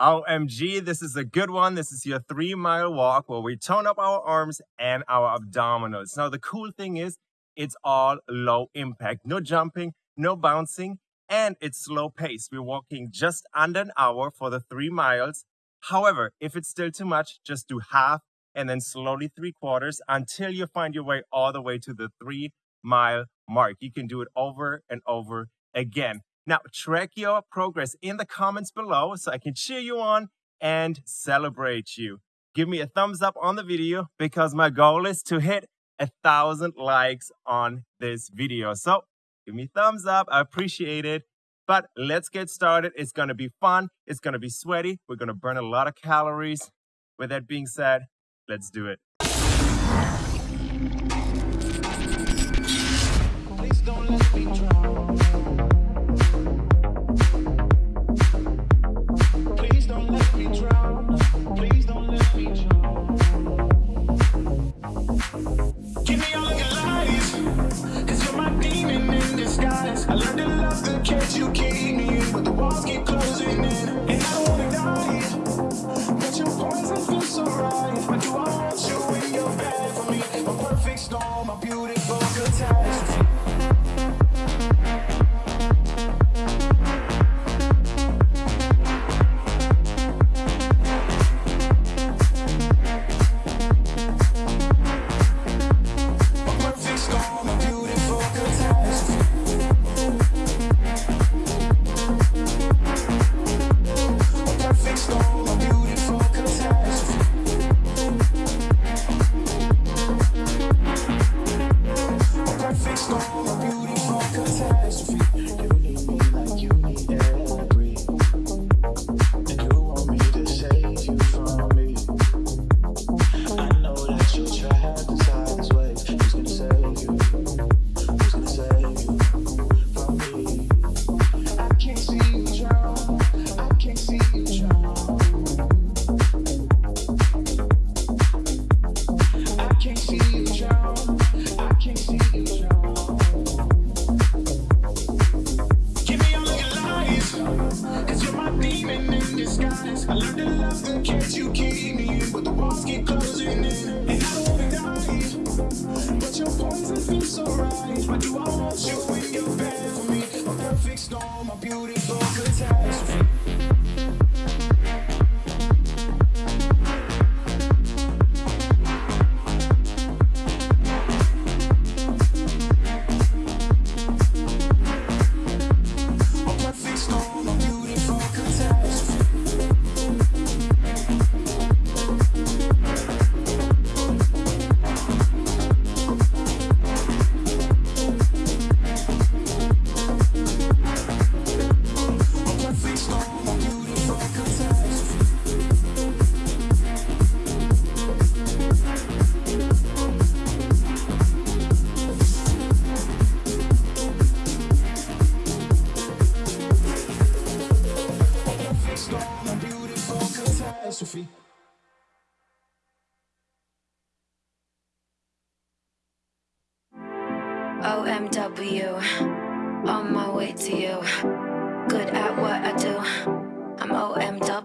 OMG, this is a good one. This is your three mile walk where we tone up our arms and our abdominals. Now, the cool thing is it's all low impact, no jumping, no bouncing, and it's slow pace. We're walking just under an hour for the three miles. However, if it's still too much, just do half and then slowly three quarters until you find your way all the way to the three mile mark. You can do it over and over again. Now, track your progress in the comments below so I can cheer you on and celebrate you. Give me a thumbs up on the video because my goal is to hit a thousand likes on this video. So give me thumbs up. I appreciate it. But let's get started. It's going to be fun. It's going to be sweaty. We're going to burn a lot of calories. With that being said, let's do it. Cause you're my demon in disguise. I learned to love the kids you keep me But the walls keep closing in. And I don't wanna die. But your poison feels so right. But I want you in your bed for me. A perfect storm, a beauty OMW, on my way to you. Good at what I do, I'm OMW.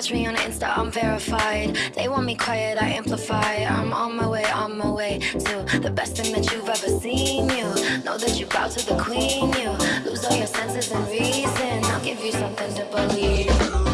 Catch me on Insta, I'm verified. They want me quiet, I amplify. I'm on my way, on my way to the best thing that you've ever seen. You know that you bow to the queen. You lose all your senses and reason. I'll give you something to believe.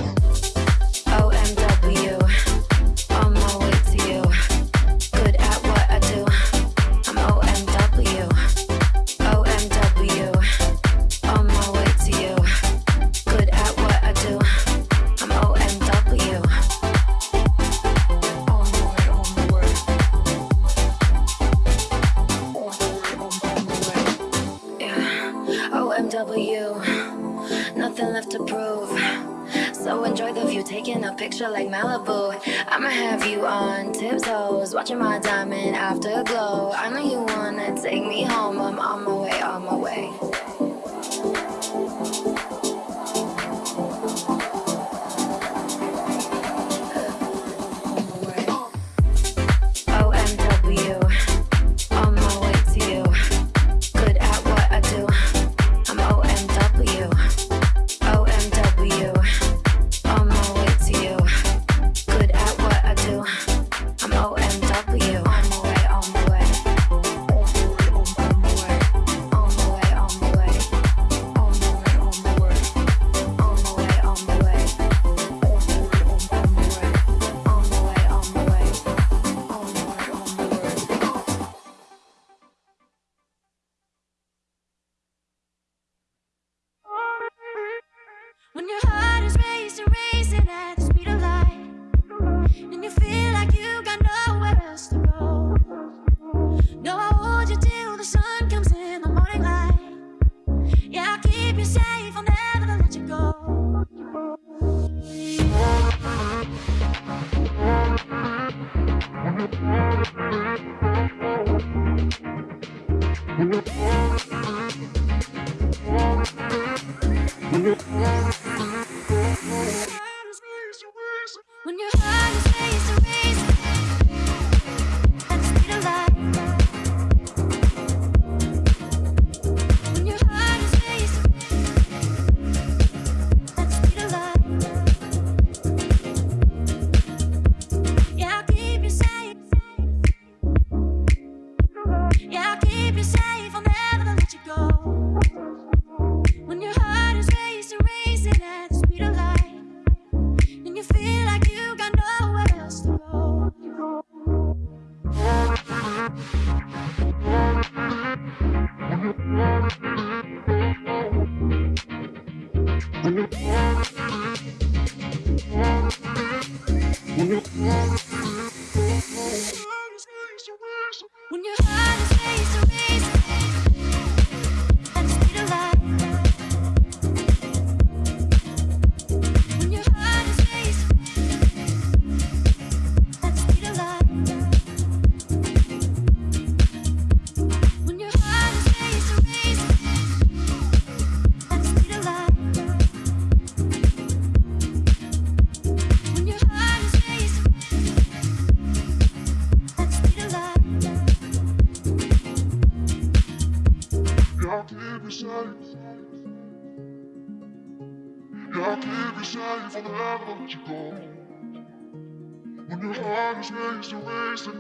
You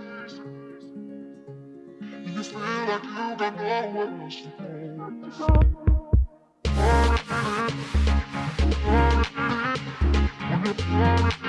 feel like you got nowhere else to go. When you're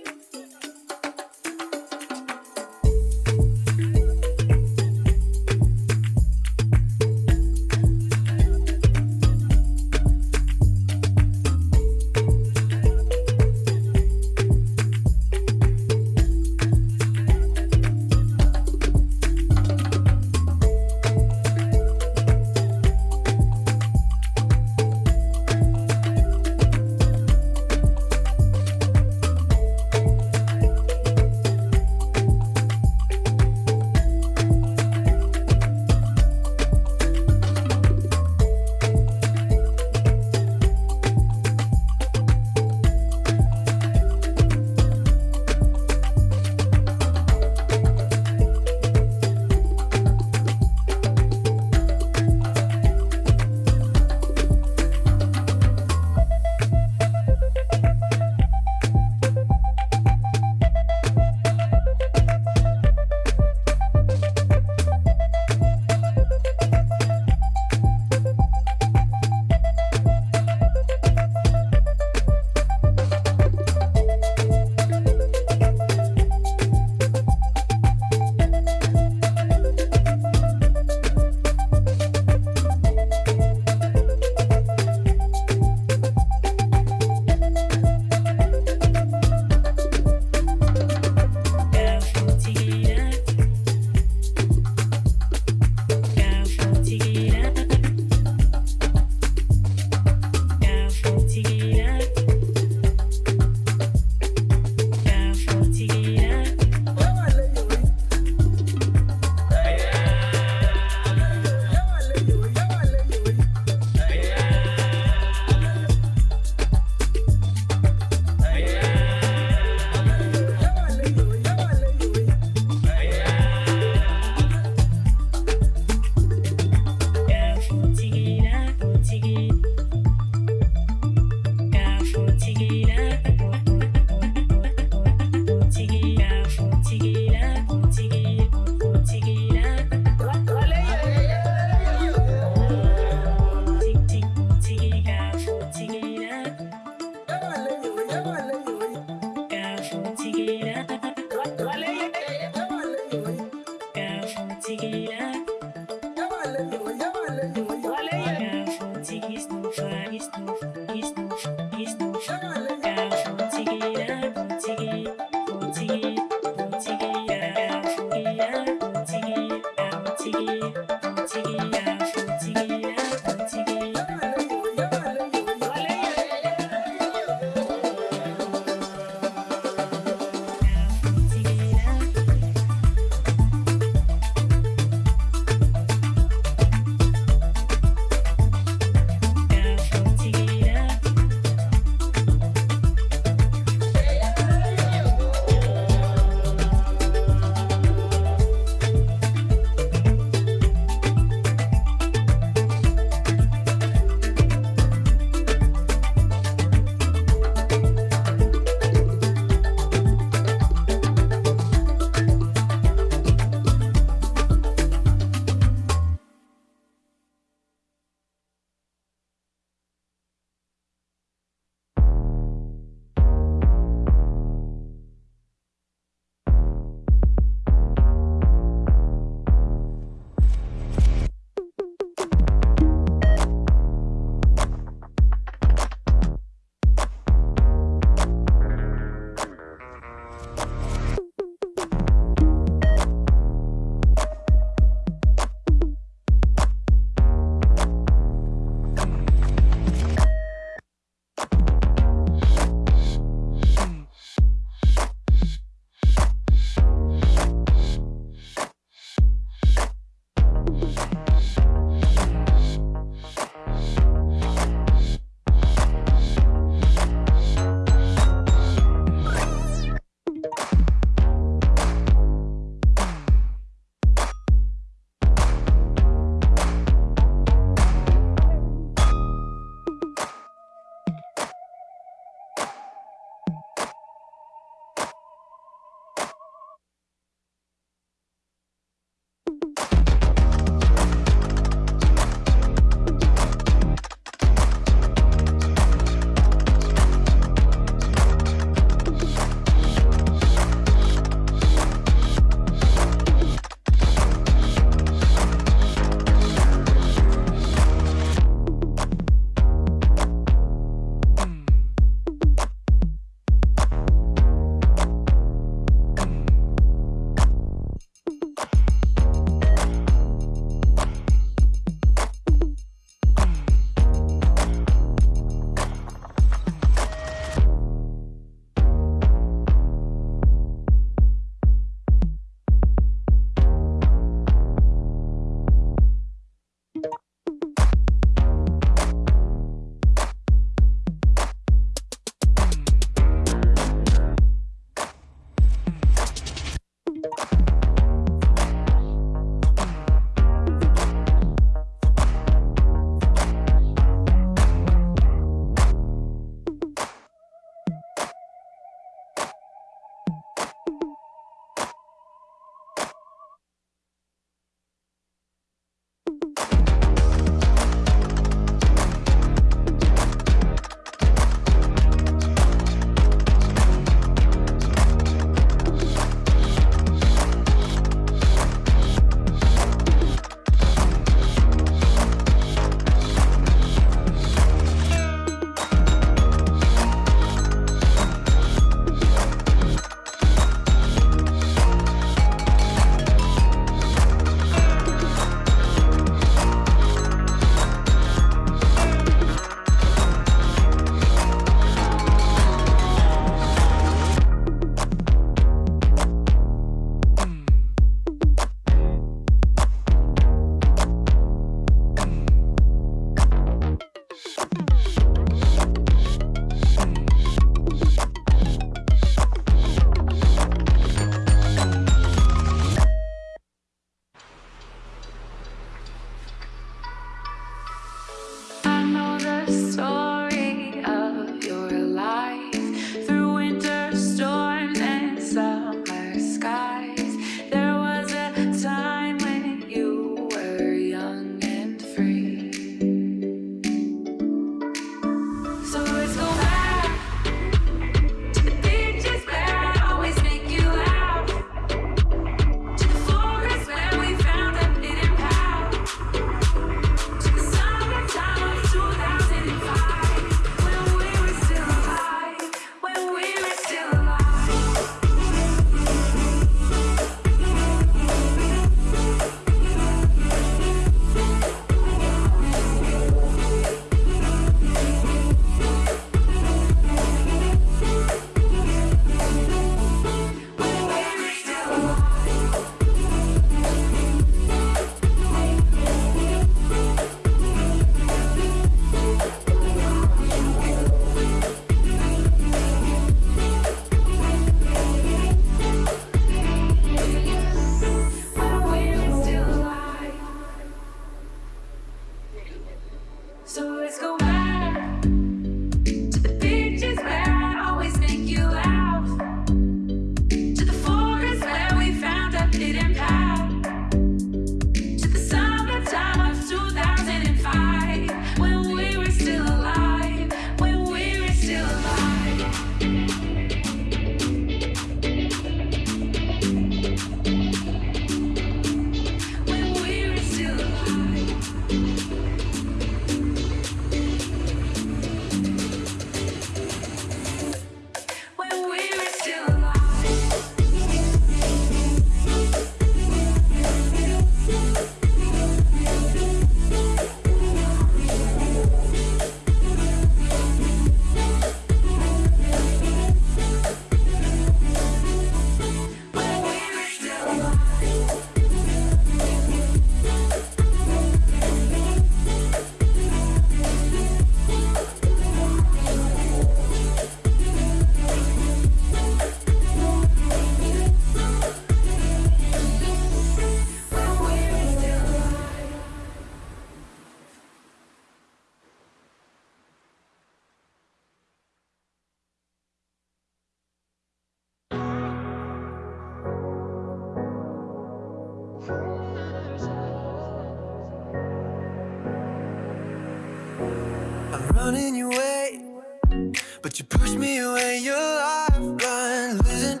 But you push me away, your lifeline Losing,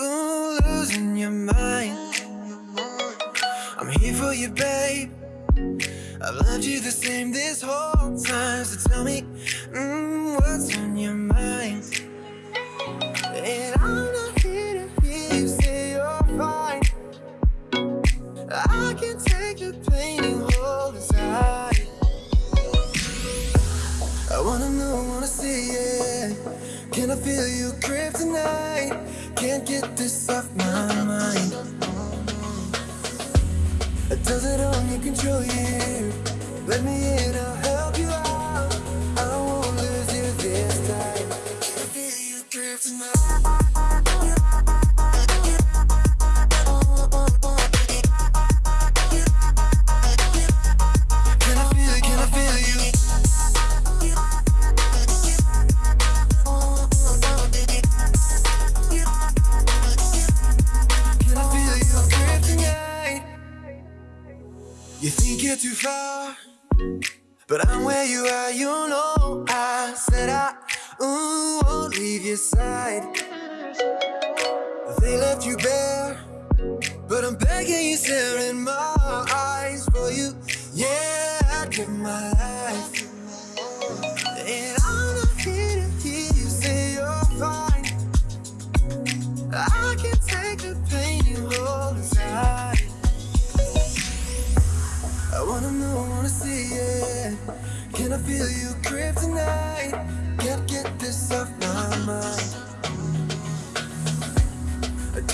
ooh, losing your mind. I'm here for you, babe. I've loved you the same this whole time So tell me I can't get this off my mind. I does it on your control, yeah. Let me in, I'll help you out. I won't lose you this time. I feel you drift tonight.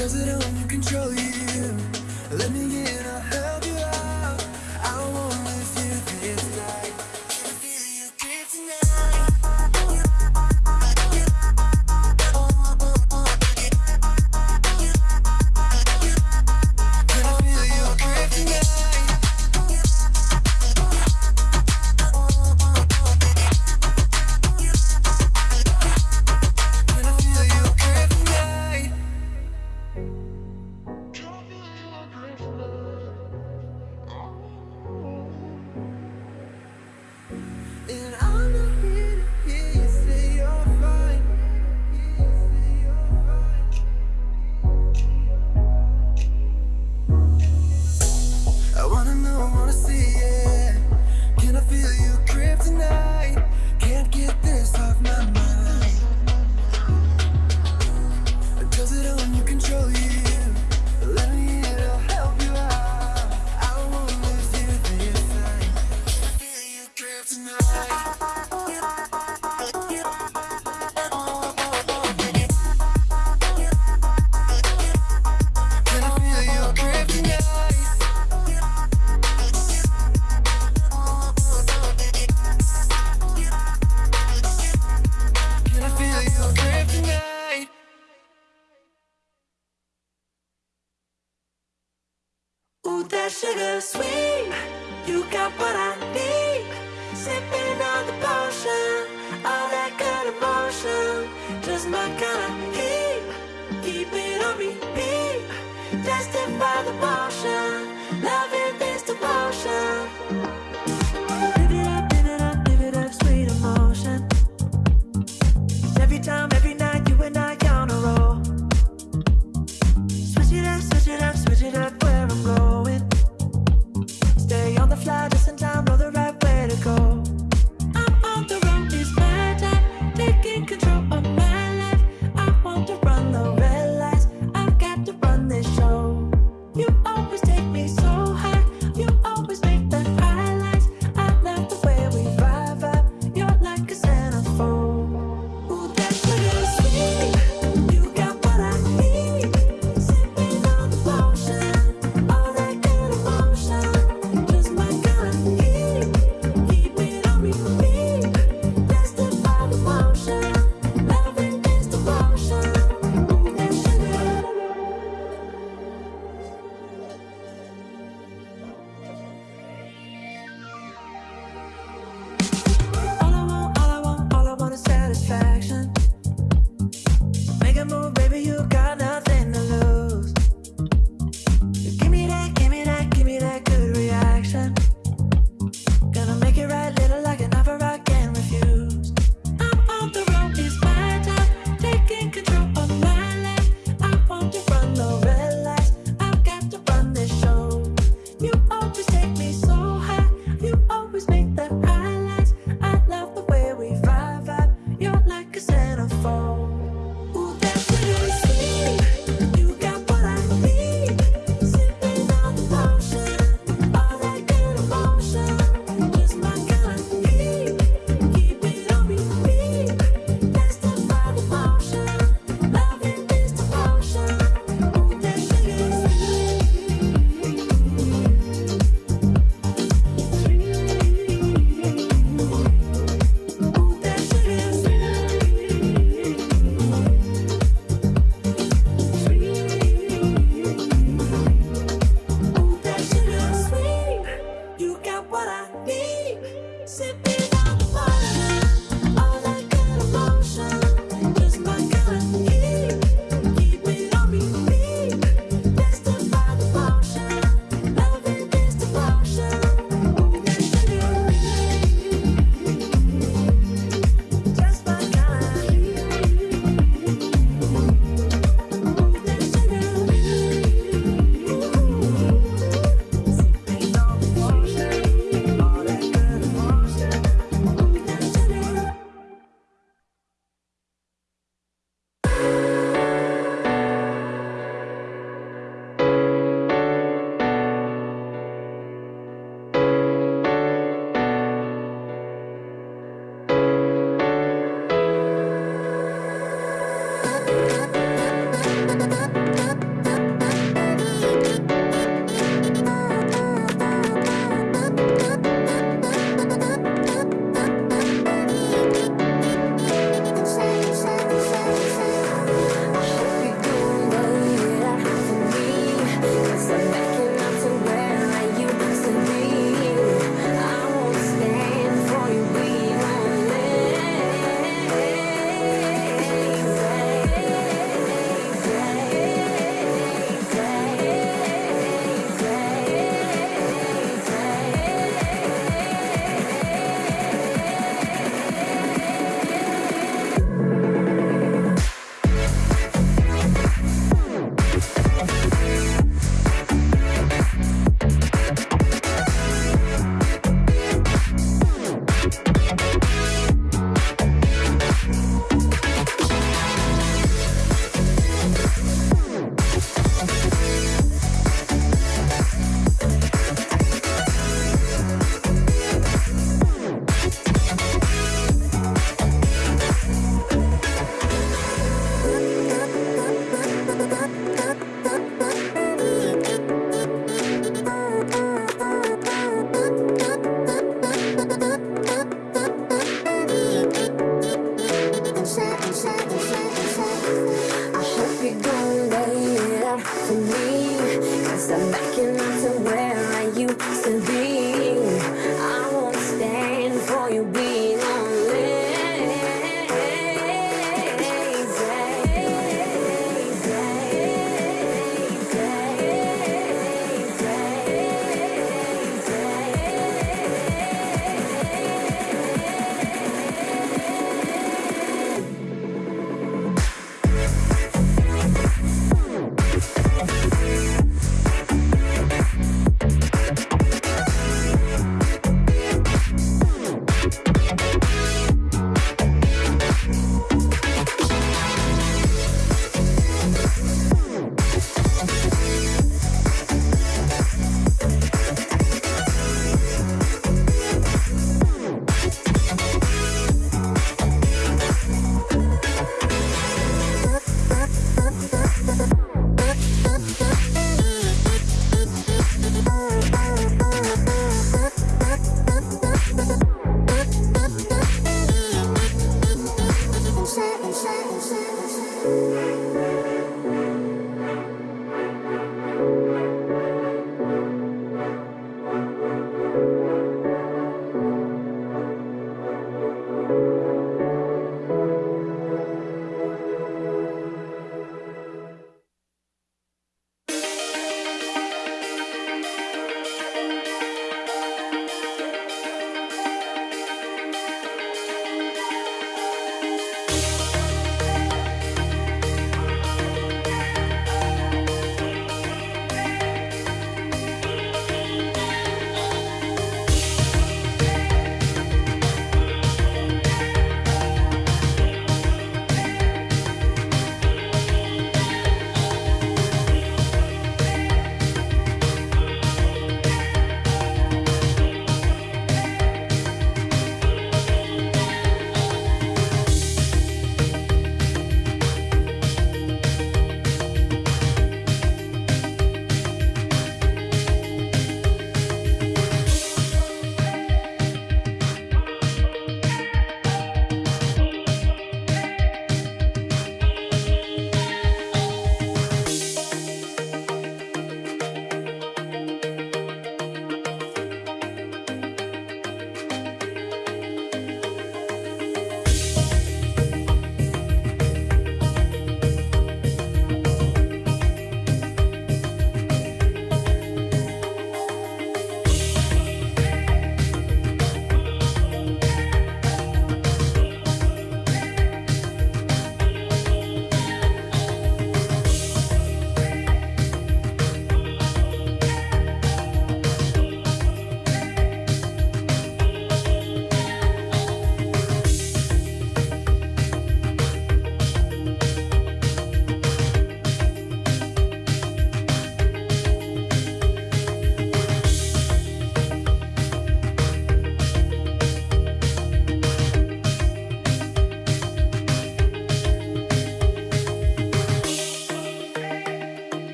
Does it all control you. Let me in the passion. Love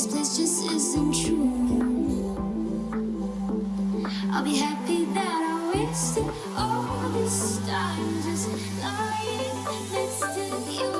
this place just isn't true. I'll be happy that I wasted all this time just lying next to you.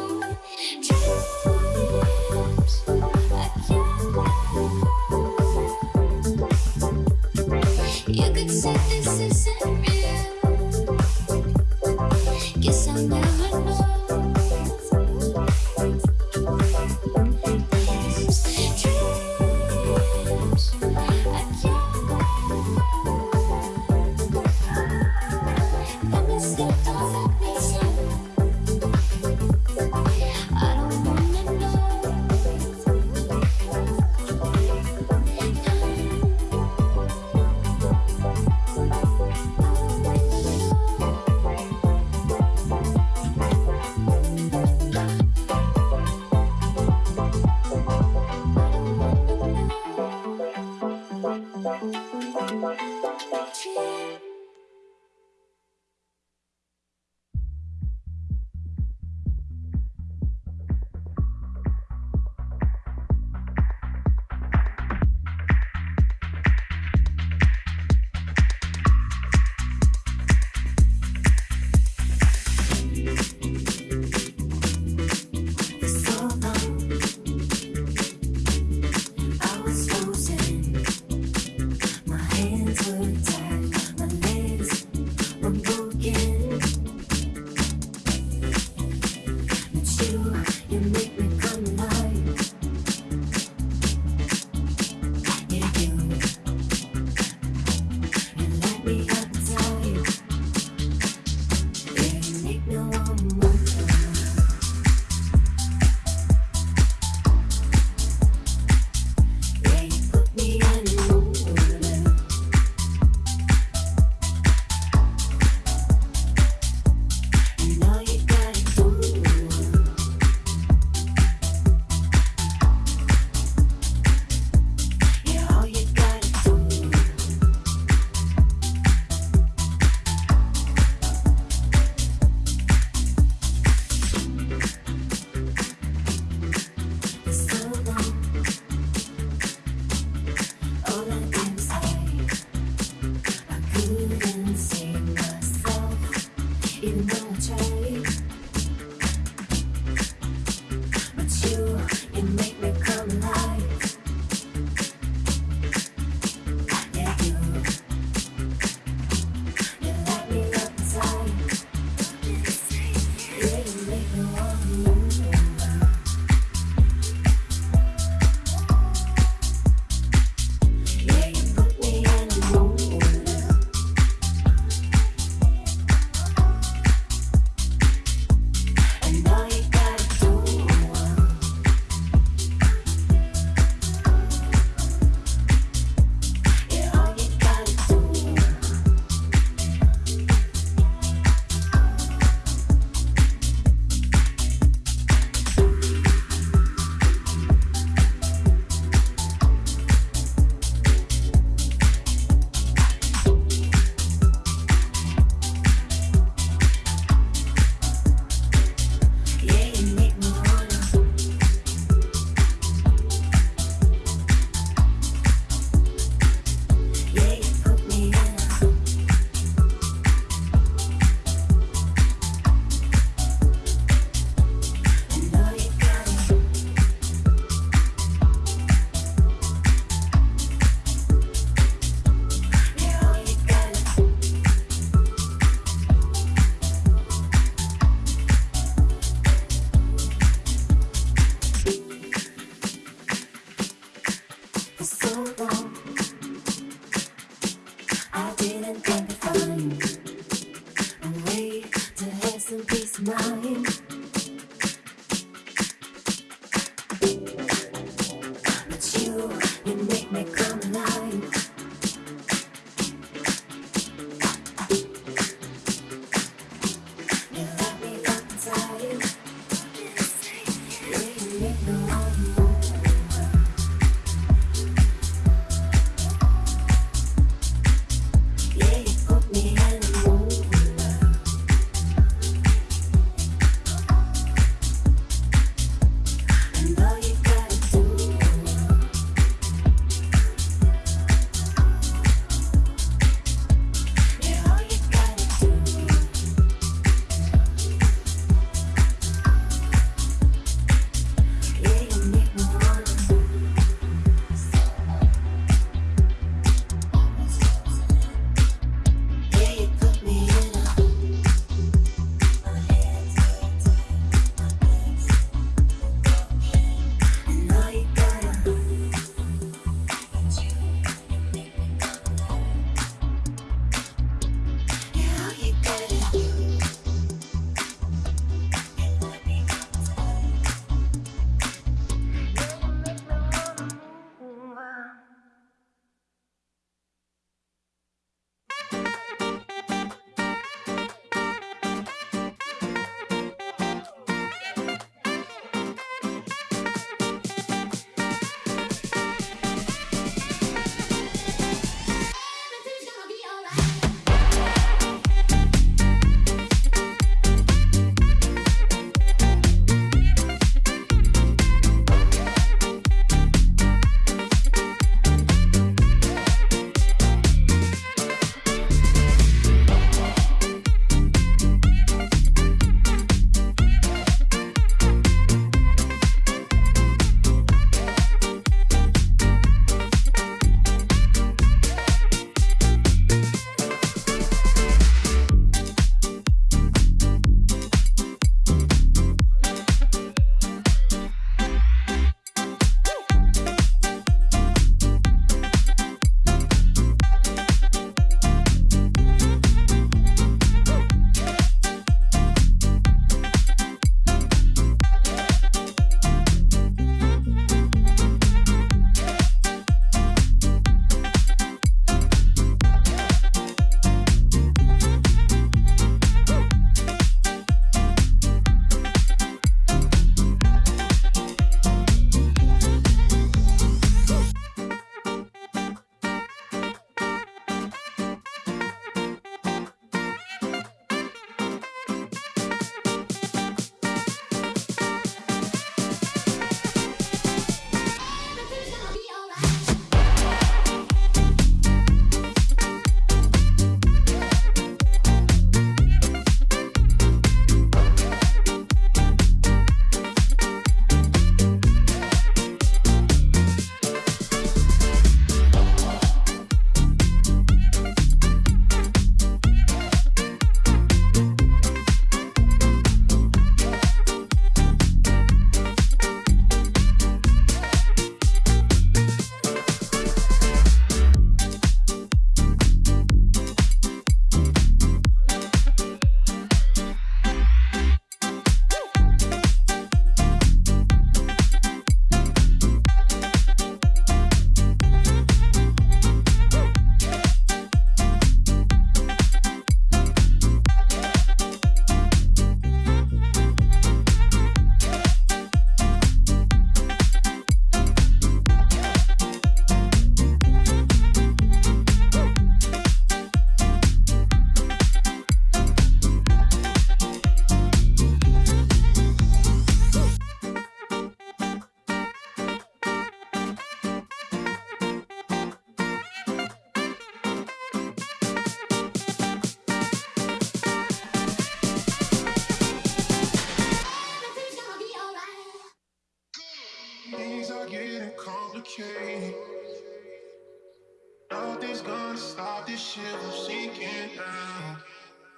Nothing's gonna stop this shit from sinking down.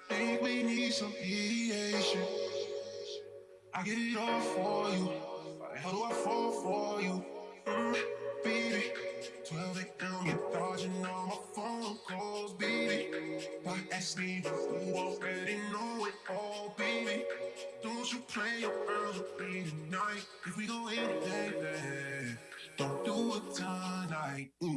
Think we need some mediation. I get it all for you. Hell do I fall for you? Mm, baby, 12 a.m. you're dodging all my phone calls, baby. Why ask me you already know it all, baby? Don't you play your girl with me tonight? If we go in, baby, don't do it tonight. Mm.